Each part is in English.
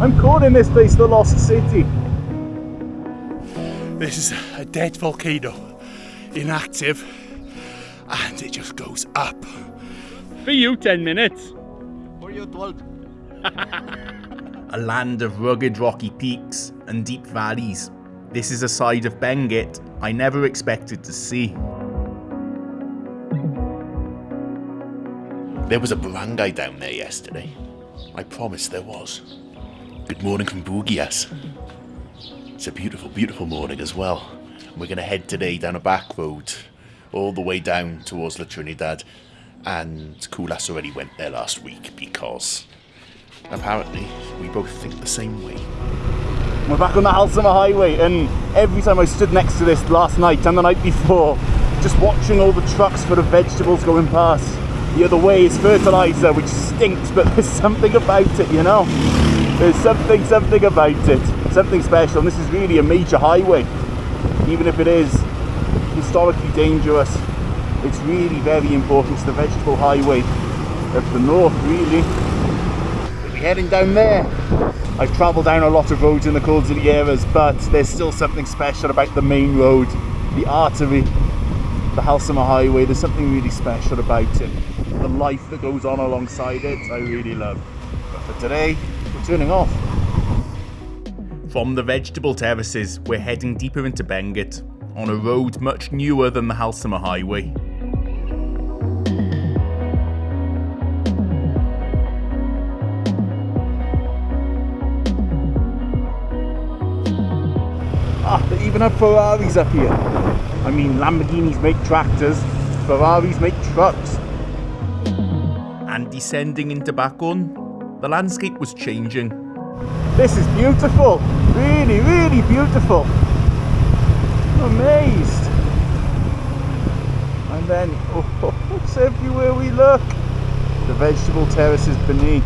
I'm calling this place the Lost City. This is a dead volcano, inactive, and it just goes up. For you, 10 minutes. For you, 12. a land of rugged rocky peaks and deep valleys. This is a side of Benguet I never expected to see. There was a barangay down there yesterday. I promise there was. Good morning from Buguias. It's a beautiful, beautiful morning as well. We're going to head today down a back road all the way down towards La Trinidad. And Kulas already went there last week because apparently we both think the same way. We're back on the Halsema Highway, and every time I stood next to this last night and the night before, just watching all the trucks for the vegetables going past, the other way is fertilizer, which stinks, but there's something about it, you know? There's something, something about it. Something special. And this is really a major highway. Even if it is historically dangerous, it's really very important. It's the vegetable highway of the north, really. We'll be heading down there. I've travelled down a lot of roads in the Cordilleras, but there's still something special about the main road, the artery, the Halsema Highway. There's something really special about it the life that goes on alongside it I really love. But for today, turning off. From the vegetable terraces, we're heading deeper into Benguet, on a road much newer than the Halsema Highway. Ah, they even have Ferraris up here. I mean, Lamborghinis make tractors, Ferraris make trucks, and descending into Bakun, the landscape was changing. This is beautiful, really, really beautiful. I'm amazed. And then, oh, it's everywhere we look. The vegetable terraces beneath.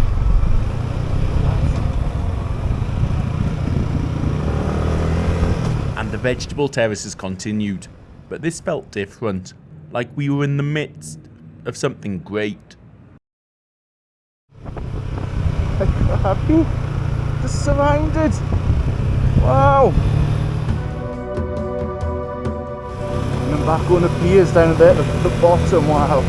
And the vegetable terraces continued, but this felt different, like we were in the midst of something great. Happy. Just surrounded. Wow. And then back on the piers down there at the bottom. Wow.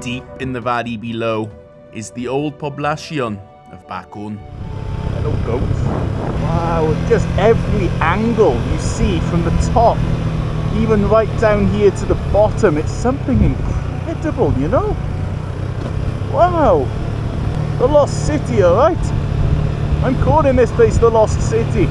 Deep in the valley below is the old poblacion of Bakun. Hello goats. Wow, just every angle you see from the top even right down here to the bottom it's something incredible you know? Wow! The lost city all right? I'm calling this place the lost city.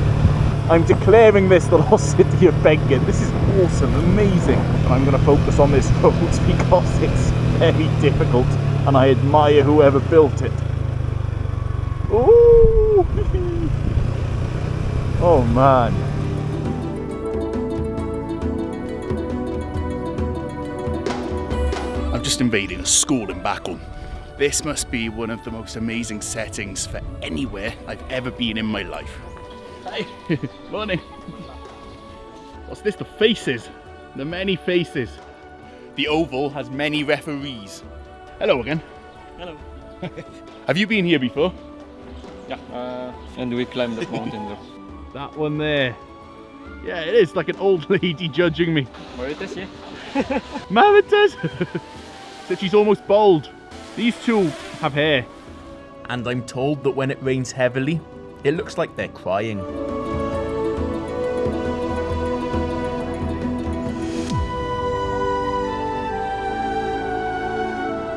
I'm declaring this the lost city of Benguet this is awesome amazing. And i'm going to focus on this road because it's very difficult and i admire whoever built it. Ooh. oh man I'm just invading a school in Bakun. This must be one of the most amazing settings for anywhere I've ever been in my life. Hi, morning. What's this? The faces. The many faces. The Oval has many referees. Hello again. Hello. Have you been here before? Yeah, uh, and we climbed that mountain there. That one there. Yeah, it is like an old lady judging me. Marites, yeah. Marites! That she's almost bald. These two have hair. And I'm told that when it rains heavily, it looks like they're crying.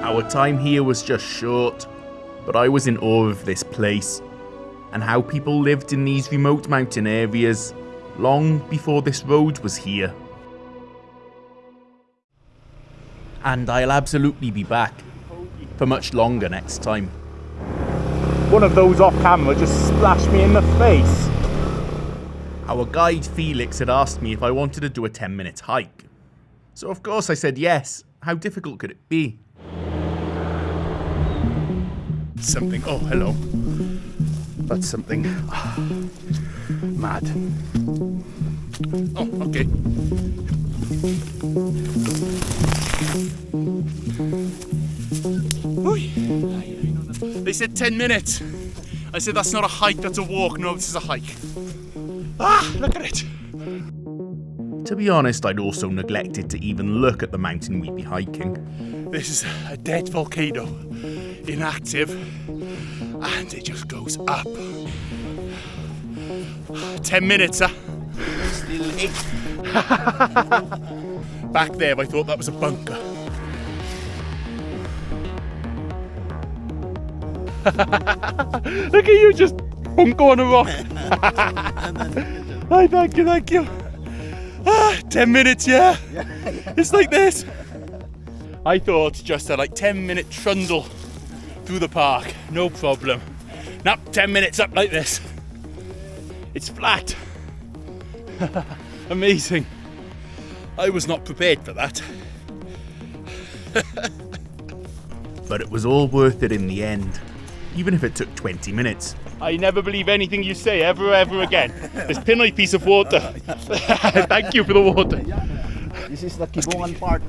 Our time here was just short, but I was in awe of this place and how people lived in these remote mountain areas long before this road was here. And I'll absolutely be back for much longer next time. One of those off camera just splashed me in the face. Our guide Felix had asked me if I wanted to do a 10 minute hike. So of course I said yes. How difficult could it be? Something, oh hello. That's something mad. Oh, okay. They said 10 minutes. I said that's not a hike, that's a walk. No, this is a hike. Ah, look at it. To be honest, I'd also neglected to even look at the mountain we'd be hiking. This is a dead volcano, inactive, and it just goes up. 10 minutes, huh? Back there, I thought that was a bunker. Look at you just bunko on a rock. Hi, thank you, thank you. Ah, 10 minutes, yeah. It's like this. I thought just a like 10 minute trundle through the park, no problem. Now 10 minutes up like this. It's flat. Amazing. I was not prepared for that. But it was all worth it in the end, even if it took 20 minutes. I never believe anything you say ever, ever again. This pinny piece of water. Thank you for the water. This is the Kibungan part.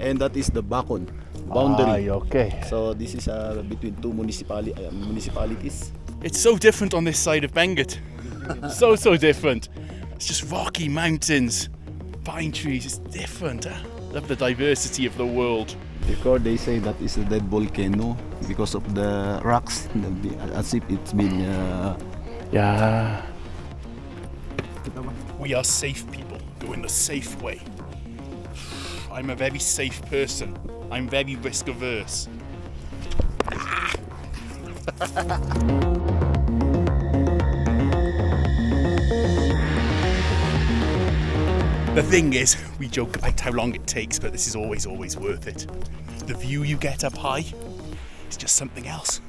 And that is the Bakun boundary. okay. So this is uh, between two municipali- uh, municipalities. It's so different on this side of Benguet. so, so different. It's just rocky mountains, pine trees. It's different. huh? Love the diversity of the world. Because they say that it's a dead volcano because of the rocks, as if it's been. Uh, Yeah. We are safe people. Go in the safe way. I'm a very safe person. I'm very risk averse. The thing is, we joke about how long it takes, but this is always, always worth it. The view you get up high is just something else.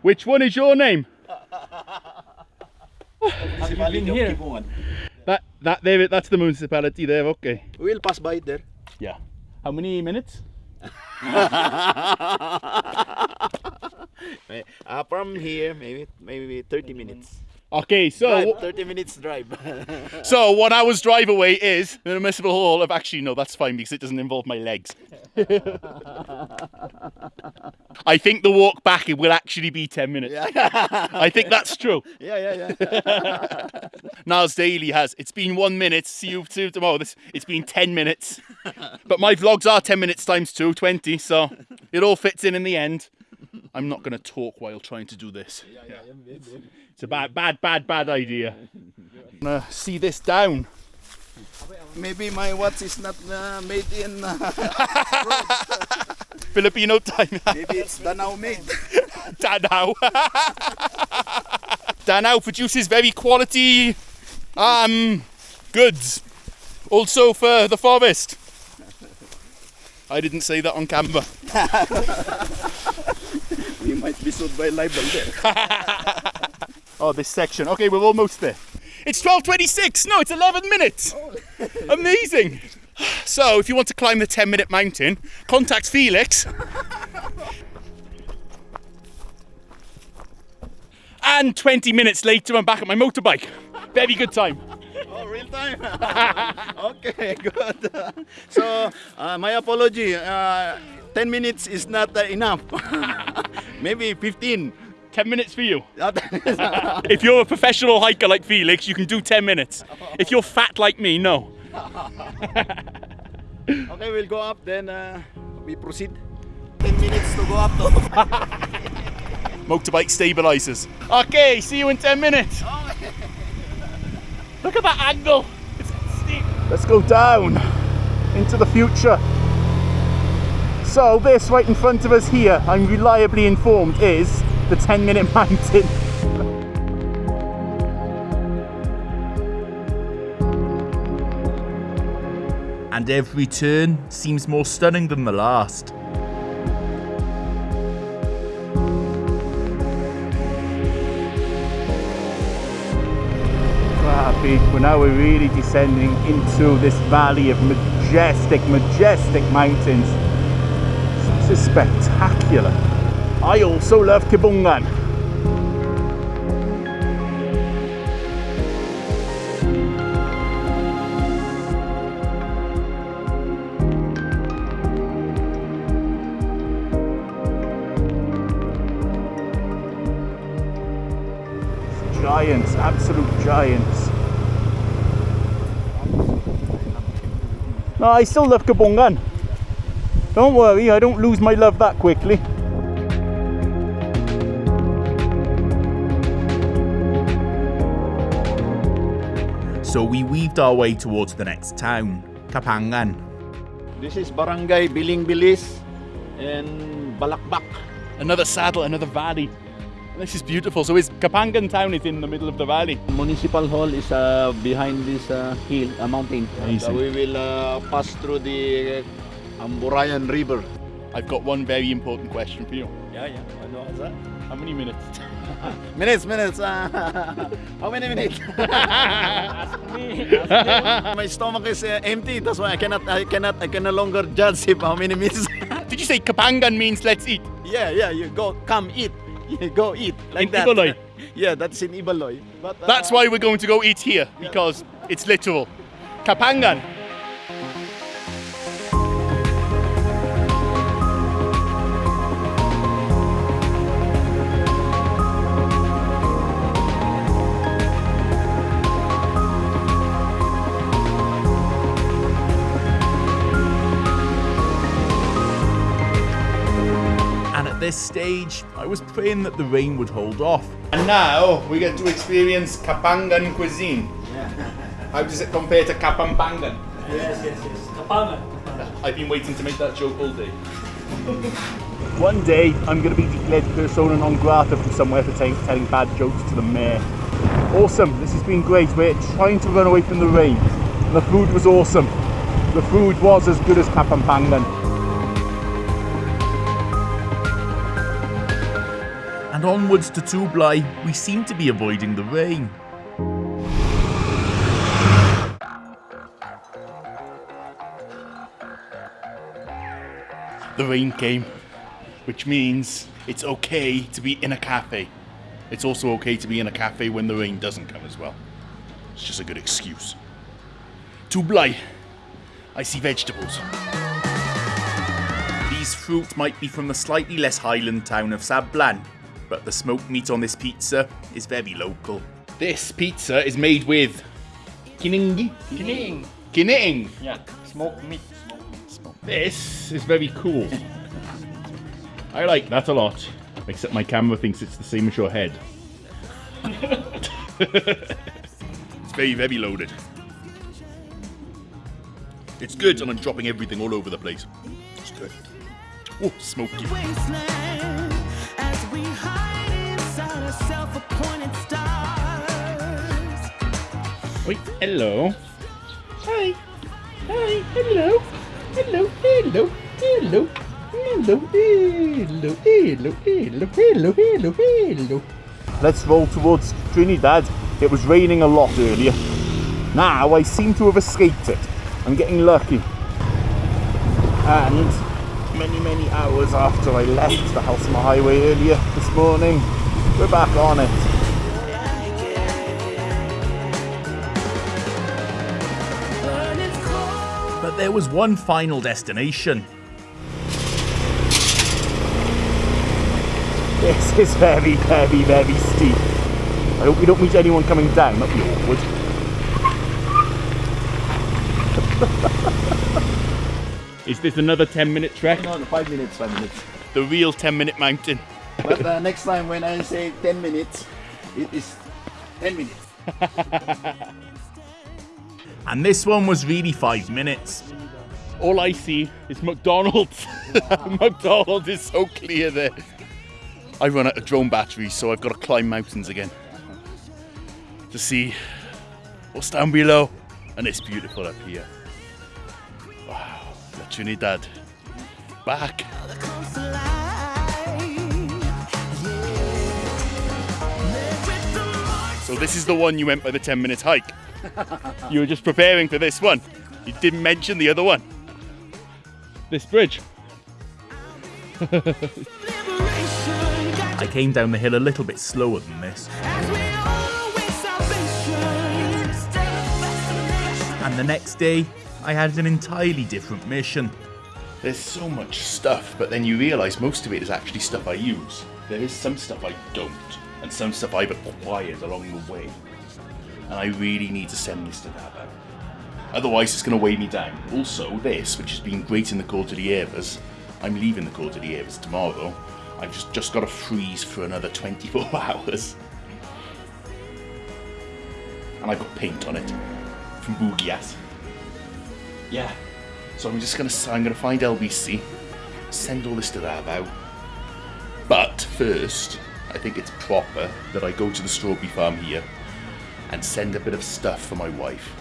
Which one is your name? municipality of Kibungan. That that there that's the municipality there, okay. We'll pass by it there. Yeah. How many minutes? Uh, from here, maybe maybe 30 minutes. Okay, so Drive, 30 minutes drive. so one hour's drive away is the municipal hall of actually no, that's fine because it doesn't involve my legs. I think the walk back it will actually be ten minutes. I think that's true. yeah, yeah, yeah. Nas Daily has it's been one minute. See you, you tomorrow. This it's been ten minutes. But my vlogs are ten minutes times two, 20, so it all fits in in the end. I'm not gonna talk while trying to do this. It's a bad, bad, bad, bad idea. Gonna see this down. Maybe my watch is not uh, made in. Uh, Filipino time. maybe it's Danao made. Danao. Danao produces very quality um goods. Also for the forest. I didn't say that on camera. Might be sued by libel there. Oh, this section. Okay, we're almost there. It's 12.26. No, it's 11 minutes. Amazing. So, if you want to climb the 10 minute mountain, contact Felix. And 20 minutes later, I'm back at my motorbike. Very good time. Oh, real time. okay, good. so, uh, my apology. Uh, 10 minutes is not uh, enough. maybe 15. 10 minutes for you. If you're a professional hiker like Felix, you can do 10 minutes. If you're fat like me, no. okay, we'll go up, then uh, we proceed. 10 minutes to go up to. Motorbike stabilizers. Okay, see you in 10 minutes. Look at that angle. It's steep. Let's go down into the future. So this right in front of us here, I'm reliably informed, is the 10 minute mountain. And every turn seems more stunning than the last. Ah, people, now we're really descending into this valley of majestic, majestic mountains is spectacular. I also love Kibungan. giants, absolute giants. No, I still love Kibungan. Don't worry, I don't lose my love that quickly. So we weaved our way towards the next town, Kapangan. This is Barangay Beleng-Belis and Balakbak. Another saddle, another valley. This is beautiful. So is Kapangan town is in the middle of the valley. Municipal Hall is uh, behind this uh, hill, uh, mountain. Amazing. We will uh, pass through the Amburayan River. I've got one very important question for you. Yeah, yeah. Ano that? How many minutes? Minutes, minutes. How many minutes? My stomach is uh, empty. That's why I cannot, I cannot, I can no longer judge if how many minutes. Did you say Kapangan means let's eat? yeah, yeah. You go, come eat. You go eat like In that. Ibaloy? yeah, that's in Ibaloy. But uh, That's why we're going to go eat here because it's literal. Kapangan. This stage, I was praying that the rain would hold off. And now we get to experience Kapangan cuisine. How does it compare to Kapampangan? Yes, yes, yes. Kapangan. I've been waiting to make that joke all day. One day, I'm going to be declared persona non grata from somewhere for telling, telling bad jokes to the mayor. Awesome, this has been great. We're trying to run away from the rain. The food was awesome. The food was as good as Kapampangan. And onwards to Tublay, we seem to be avoiding the rain. The rain came, which means it's okay to be in a cafe. It's also okay to be in a cafe when the rain doesn't come as well. It's just a good excuse. Tublay, I see vegetables. These fruit might be from the slightly less highland town of Sablan, but the smoked meat on this pizza is very local. This pizza is made with kiningi. Kining. Kining. Yeah, smoked meat. This is very cool. I like that a lot. Except my camera thinks it's the same as your head. it's very, very loaded. It's good, and I'm dropping everything all over the place. It's good. Oh, smoky. Wait, hello. Hi. Hi, hello. Hello, hello, hello. Hello, hello, hello, hello, hello, hello, hello. Let's roll towards Trinidad. It was raining a lot earlier. Now I seem to have escaped it. I'm getting lucky. And many, many hours after I left the Halsema Highway earlier this morning, we're back on it. But there was one final destination. This is very, very, very steep. I hope we don't meet anyone coming down. That'd be awkward. Is this another 10 minute trek? No, no, five minutes, five minutes. The real 10 minute mountain. But uh, next time when I say 10 minutes, it is 10 minutes. And this one was really five minutes. All I see is McDonald's. McDonald's is so clear there. I run out of drone batteries, so I've got to climb mountains again to see what's down below. And it's beautiful up here. Wow, La Trinidad. Back. So this is the one you went by the 10 minute hike. You were just preparing for this one. You didn't mention the other one. This bridge. I came down the hill a little bit slower than this. as we all await salvation. Steadfast in the nation. And the next day, I had an entirely different mission. There's so much stuff, but then you realise most of it is actually stuff I use. There is some stuff I don't. and some stuff I've acquired along the way. And I really need to send this to Davao. Otherwise, it's going to weigh me down. Also, this, which has been great in the Cordilleras, I'm leaving the Cordilleras tomorrow. I've just, just got to freeze for another 24 hours. And I've got paint on it from Buguias. Yeah. So I'm just gonna I'm gonna find LBC, send all this to Davao. But first, I think it's proper that I go to the strawberry farm here and send a bit of stuff for my wife.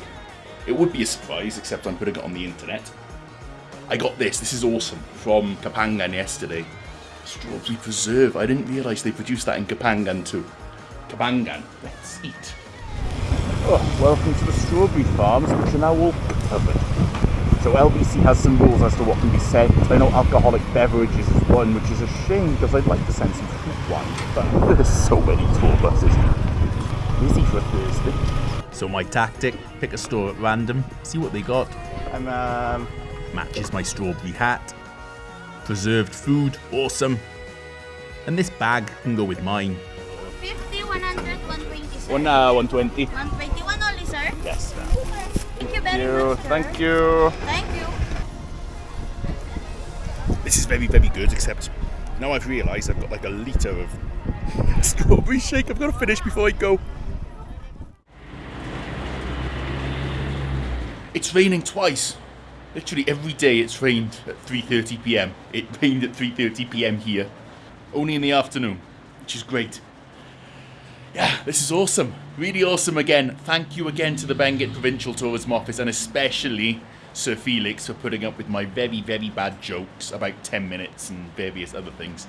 It would be a surprise, except I'm putting it on the internet. I got this. This is awesome from Kapangan yesterday. Strawberry preserve. I didn't realise they produced that in Kapangan too. Kapangan. Let's eat. Oh, welcome to the strawberry farms, which are now all covered. So LBC has some rules as to what can be sent. I know alcoholic beverages is one, which is a shame because I'd like to send some fruit wine, but there's so many tour buses. Busy for Thursday. So my tactic, pick a store at random, see what they got. And um, Matches my strawberry hat. Preserved food, awesome. And this bag can go with mine. 50, 100, 120, sir. one uh, 120. 121 only, sir. Yes. Thank you very You, much, sir. thank you. Thank you. This is very, very good, except now I've realised I've got like a litre of strawberry shake I've got to finish before I go. It's raining twice. Literally every day it's rained at 3.30 pm. It rained at 3.30 pm here. Only in the afternoon, which is great. Yeah, this is awesome. Really awesome again. Thank you again to the Benguet Provincial Tourism Office and especially Sir Felix for putting up with my very, very bad jokes about 10 minutes and various other things.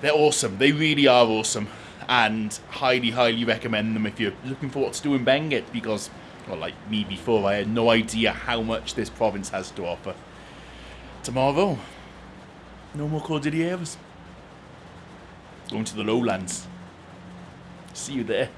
They're awesome. They really are awesome. And highly, highly recommend them if you're looking for what to do in Benguet because, well, like me before, I had no idea how much this province has to offer. Tomorrow, no more Cordilleras. Going to the lowlands. See you there.